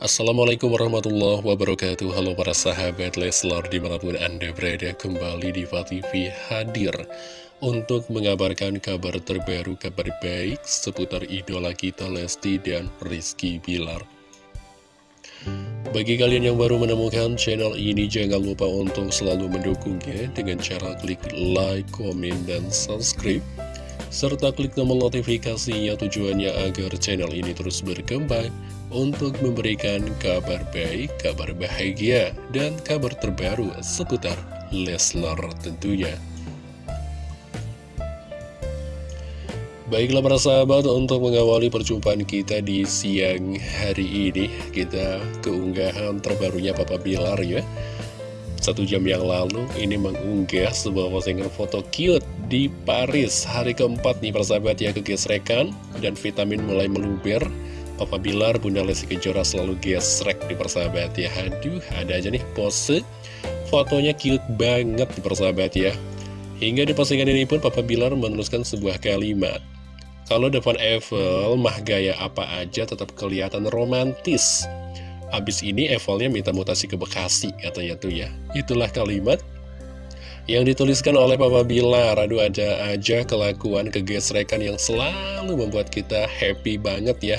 Assalamualaikum warahmatullahi wabarakatuh. Halo para sahabat Leslar di mana pun anda berada kembali di TV hadir Untuk mengabarkan kabar terbaru, kabar baik seputar idola kita Lesti dan Rizky Bilar. Bagi kalian yang baru menemukan channel ini jangan lupa untuk selalu mendukungnya Dengan cara klik like, komen, dan subscribe serta klik tombol notifikasinya tujuannya agar channel ini terus berkembang untuk memberikan kabar baik, kabar bahagia, dan kabar terbaru seputar Leslar tentunya. Baiklah para sahabat, untuk mengawali perjumpaan kita di siang hari ini, kita keunggahan terbarunya Papa Bilar ya. Satu jam yang lalu, ini mengunggah sebuah postingan foto cute di Paris. Hari keempat nih para sahabat ya kegesrekan, dan vitamin mulai meluber. Papa Bilar, Bunda Lesti Kejora selalu gesrek di persahabat ya. Aduh, ada aja nih pose Fotonya cute banget di persahabat ya. Hingga di postingan ini pun Papa Bilar menuliskan sebuah kalimat. Kalau depan Eiffel, mah gaya apa aja tetap kelihatan romantis Abis ini Eiffel-nya minta mutasi ke Bekasi katanya tuh ya. Itulah kalimat yang dituliskan oleh Papa Bilar. Aduh ada aja kelakuan kegesrekan yang selalu membuat kita happy banget ya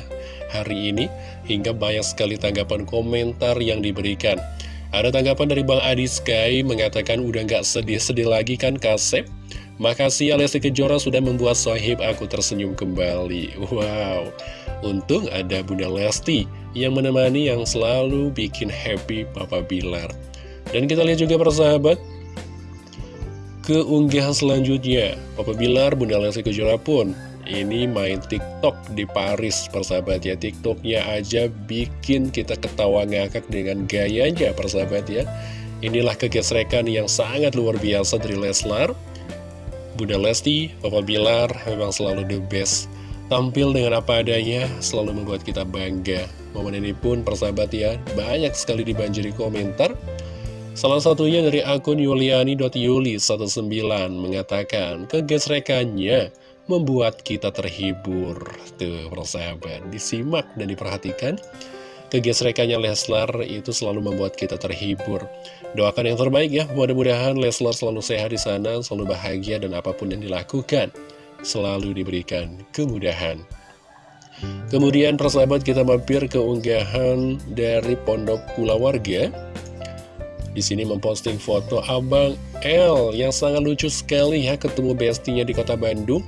hari ini Hingga banyak sekali tanggapan komentar yang diberikan. Ada tanggapan dari Bang Adi Sky mengatakan udah gak sedih-sedih lagi kan Kasep? Makasih ya Lesti Kejora sudah membuat sohib aku tersenyum kembali. Wow Untung ada Bunda Lesti yang menemani yang selalu bikin happy Papa Bilar. Dan kita lihat juga persahabat Keunggahan selanjutnya. Papa Bilar, Bunda Lesti Kejora pun ini main TikTok di Paris persahabat ya. TikToknya aja bikin kita ketawa ngakak dengan gayanya persahabat ya. Inilah kegesrekan yang sangat luar biasa dari Leslar. Bunda Lesti, Papa Bilar memang selalu the best. Tampil dengan apa adanya selalu membuat kita bangga Momen ini pun persahabat ya banyak sekali dibanjiri komentar Salah satunya dari akun yuliani.yuli19 mengatakan kegesrekannya membuat kita terhibur. Tuh, persahabat, disimak dan diperhatikan. Kegesrekannya Leslar itu selalu membuat kita terhibur. Doakan yang terbaik ya, mudah-mudahan Leslar selalu sehat di sana, selalu bahagia dan apa pun yang dilakukan selalu diberikan kemudahan. Kemudian persahabat kita mampir ke unggahan dari Pondok Kula Warga. Di sini memposting foto Abang L yang sangat lucu sekali ya ketemu bestinya di kota Bandung.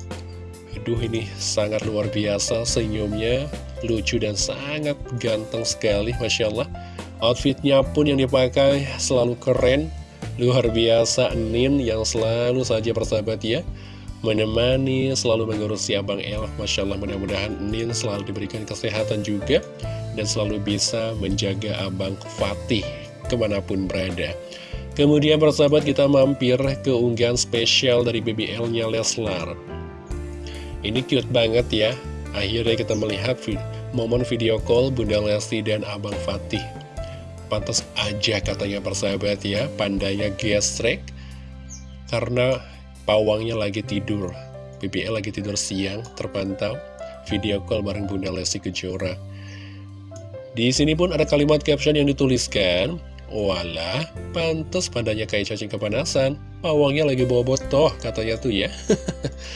Aduh ini sangat luar biasa senyumnya lucu dan sangat ganteng sekali Masya Allah Outfitnya pun yang dipakai selalu keren Luar biasa Nin yang selalu saja bersahabat ya Menemani, selalu mengurusi Abang El Masya Allah mudah-mudahan Nin selalu diberikan kesehatan juga Dan selalu bisa menjaga Abang Fatih ke mana pun berada Kemudian persahabat kita mampir ke unggahan spesial dari BBL-nya Leslar ini cute banget ya. Akhirnya kita melihat momen video call Bunda Lesti dan Abang Fatih. Pantas aja katanya persahabat ya, pandanya gestrek. Karena pawangnya lagi tidur. BBL lagi tidur siang, terpantau. Video call bareng Bunda Lesti Kejora. Di sini pun ada kalimat caption yang dituliskan, Walah, pantas pandanya kayak cacing kepanasan. Pawangnya lagi bobot toh, katanya tuh ya.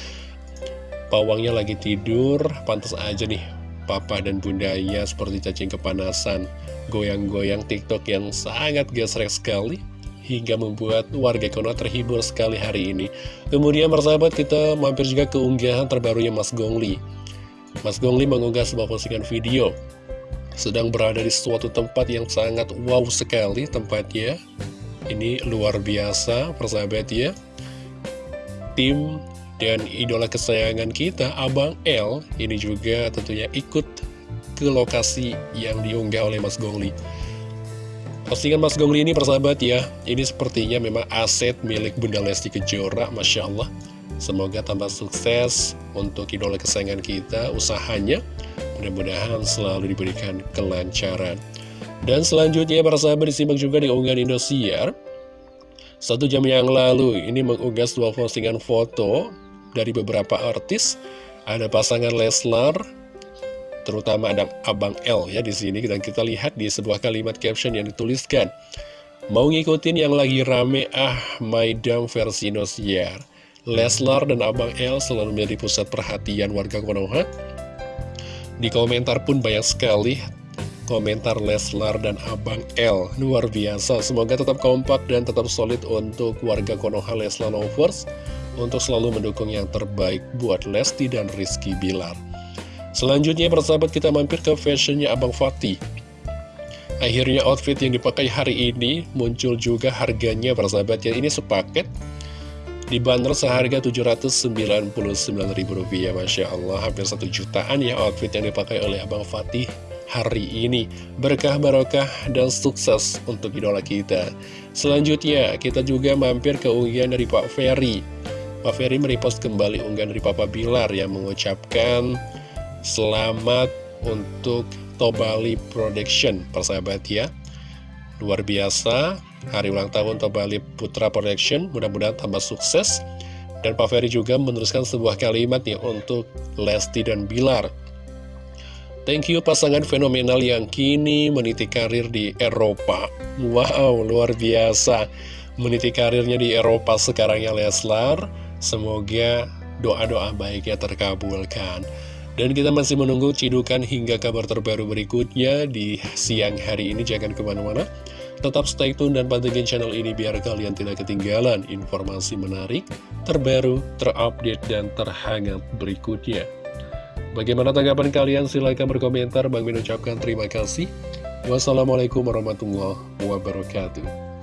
Pawangnya lagi tidur, pantas aja nih papa dan bundanya seperti cacing kepanasan, goyang-goyang TikTok yang sangat gesrek sekali, hingga membuat warga Konoha terhibur sekali hari ini. Kemudian persahabat kita mampir juga ke unggahan terbarunya Mas Gongli. Mas Gongli mengunggah sebuah postingan video, sedang berada di suatu tempat yang sangat wow sekali tempatnya. Ini luar biasa persahabat ya. Tim dan idola kesayangan kita, Abang L, ini juga tentunya ikut ke lokasi yang diunggah oleh Mas Gongli. Postingan Mas Gongli ini persahabat ya, ini sepertinya memang aset milik Bunda Lesti Kejora, Masya Allah. Semoga tambah sukses untuk idola kesayangan kita, usahanya. Mudah-mudahan selalu diberikan kelancaran. Dan selanjutnya para sahabat disimak juga di unggahan Indosiar. Satu jam yang lalu ini mengunggah sebuah postingan foto dari beberapa artis Ada pasangan Leslar terutama ada Abang L ya di sini. Dan kita lihat di sebuah kalimat caption yang dituliskan mau ngikutin yang lagi rame ah Maidam versi Nosier. Leslar dan Abang L selalu menjadi pusat perhatian warga Konoha. Di komentar pun banyak sekali komentar Leslar dan Abang L. Luar biasa. Semoga tetap kompak dan tetap solid untuk warga Konoha Leslar Lovers. Untuk selalu mendukung yang terbaik buat Lesti dan Rizky Bilar selanjutnya persahabat kita mampir ke fashionnya Abang Fatih. Akhirnya outfit yang dipakai hari ini muncul juga harganya persahabat ya. Ini sepaket Dibanderol seharga Rp799.000 Masya Allah. Hampir satu jutaan ya outfit yang dipakai oleh Abang Fatih hari ini. Berkah barokah dan sukses untuk idola kita. Selanjutnya kita juga mampir ke unggahan dari Pak Ferry. Pak Ferry merepost kembali unggahan dari Papa Bilar yang mengucapkan Selamat untuk Tobali Production persahabat ya. Luar biasa Hari ulang tahun Tobali Putra Production Mudah-mudahan tambah sukses. Dan Pak Ferry juga meneruskan sebuah kalimat nih Untuk Lesti dan Bilar. Thank you pasangan fenomenal yang kini meniti karir di Eropa. Wow, luar biasa. Meniti karirnya di Eropa sekarang ya Leslar. Semoga doa-doa baiknya terkabulkan Dan kita masih menunggu cidukan hingga kabar terbaru berikutnya Di siang hari ini jangan ke mana-mana Tetap stay tune dan pantengin channel ini biar kalian tidak ketinggalan informasi menarik, terbaru, terupdate, dan terhangat berikutnya. Bagaimana tanggapan kalian? Silahkan berkomentar. Bang Min ucapkan terima kasih. Wassalamualaikum warahmatullahi wabarakatuh.